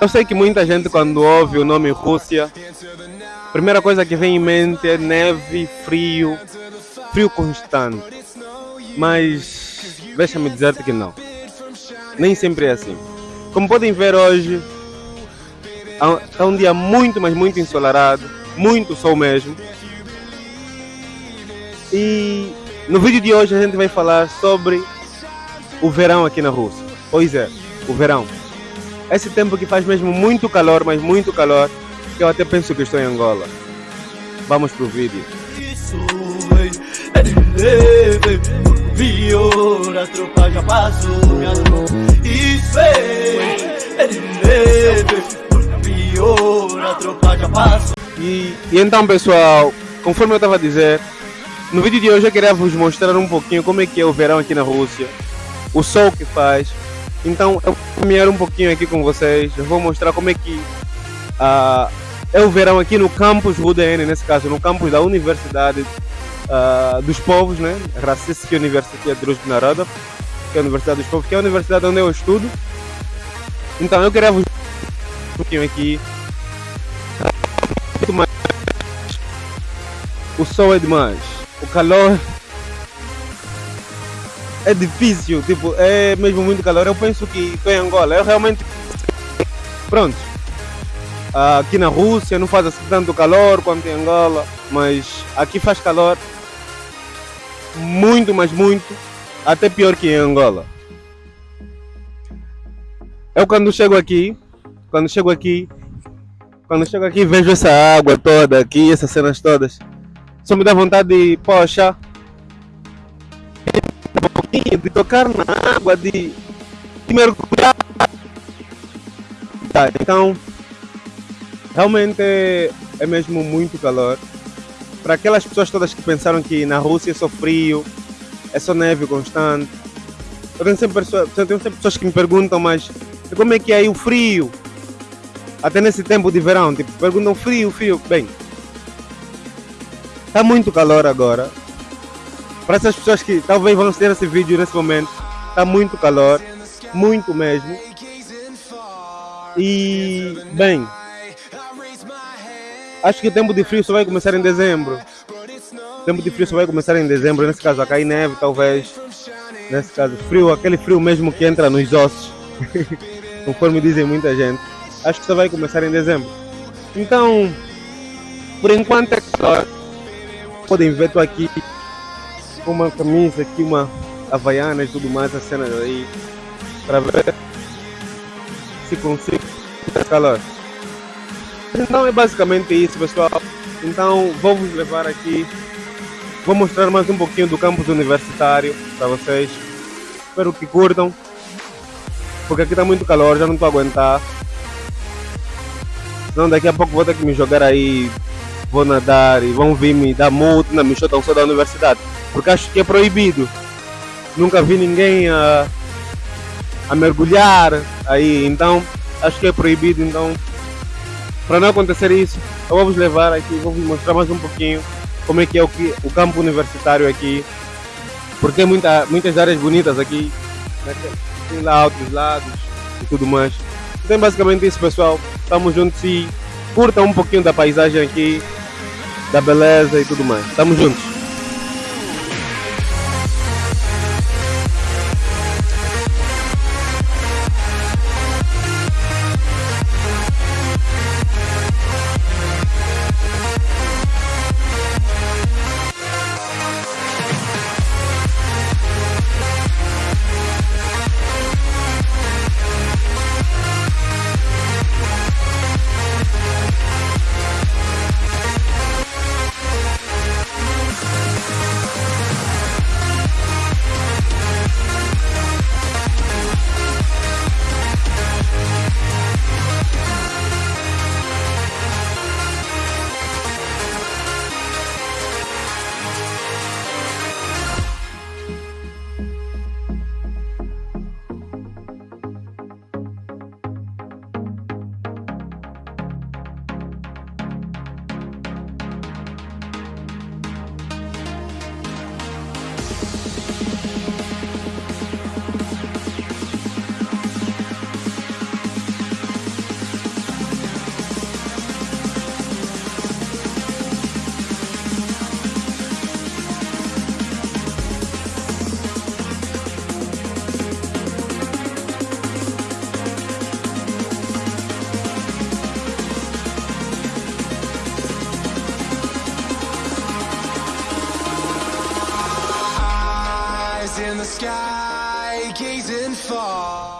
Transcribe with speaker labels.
Speaker 1: Eu sei que muita gente quando ouve o nome Rússia, a primeira coisa que vem em mente é neve, frio, frio constante. Mas deixa-me dizer-te que não. Nem sempre é assim. Como podem ver hoje, está um dia muito, mas muito ensolarado, muito sol mesmo. E no vídeo de hoje a gente vai falar sobre o verão aqui na Rússia. Pois é, o verão. Esse tempo que faz mesmo muito calor, mas muito calor, que eu até penso que estou em Angola. Vamos pro vídeo. a tropa já passou, Isso a tropa já passou. E, e então, pessoal, conforme eu estava a dizer, no vídeo de hoje eu queria vos mostrar um pouquinho como é que é o verão aqui na Rússia, o sol que faz. Então eu vou caminhar um pouquinho aqui com vocês, eu vou mostrar como é que uh, é o verão aqui no campus RUDN, nesse caso, no campus da Universidade uh, dos Povos, né? Rossiyska University Druzhby Narodov, que é a Universidade dos Povos, que é a universidade onde eu estudo. Então eu queria vos um pouquinho aqui. O sol é demais o calor é difícil, tipo, é mesmo muito calor. Eu penso que estou em Angola, eu realmente. Pronto. Aqui na Rússia não faz assim tanto calor quanto em Angola, mas aqui faz calor muito, mas muito, até pior que em Angola. Eu quando chego aqui, quando chego aqui, quando chego aqui vejo essa água toda aqui, essas cenas todas só me dá vontade de, poxa, de tocar na água, de, de mergulhar. Tá, então, realmente é, mesmo muito calor. Para aquelas pessoas todas que pensaram que na Rússia é só frio, é só neve constante. Eu tenho sempre, pessoas, tenho sempre pessoas que me perguntam, mas como é que é aí o frio? Até nesse tempo de verão, tipo, perguntam frio, frio. Bem, Está muito calor agora. Para essas pessoas que talvez vão assistir esse vídeo nesse momento, está muito calor, muito mesmo. E, bem, acho que o tempo de frio só vai começar em dezembro. O tempo de frio só vai começar em dezembro, nesse caso a cair neve talvez. Nesse caso, frio, aquele frio mesmo que entra nos ossos, conforme dizem muita gente. Acho que só vai começar em dezembro. Então, por enquanto é calor podem ver, estou aqui com uma camisa aqui, uma havaiana e tudo mais, as cenas aí, para ver se consigo calor. Então é basicamente isso, pessoal. Então vou vos levar aqui, vou mostrar mais um pouquinho do campus universitário para vocês. Espero que curtam, porque aqui está muito calor, já não estou a aguentar. Senão daqui a pouco vou ter que me jogar aí vou nadar e vão vir me dar multa, me chutam só da universidade, porque acho que é proibido. Nunca vi ninguém a, a mergulhar aí, então acho que é proibido, então para não acontecer isso, eu vou vos levar aqui, vou vos mostrar mais um pouquinho como é que é o, que, o campo universitário aqui, porque tem muita, muitas áreas bonitas aqui, né? tem lá outros lados e tudo mais. Então basicamente isso pessoal, estamos juntos e curtam um pouquinho da paisagem aqui, da beleza e tudo mais. Tamo juntos. Sky, gazing far.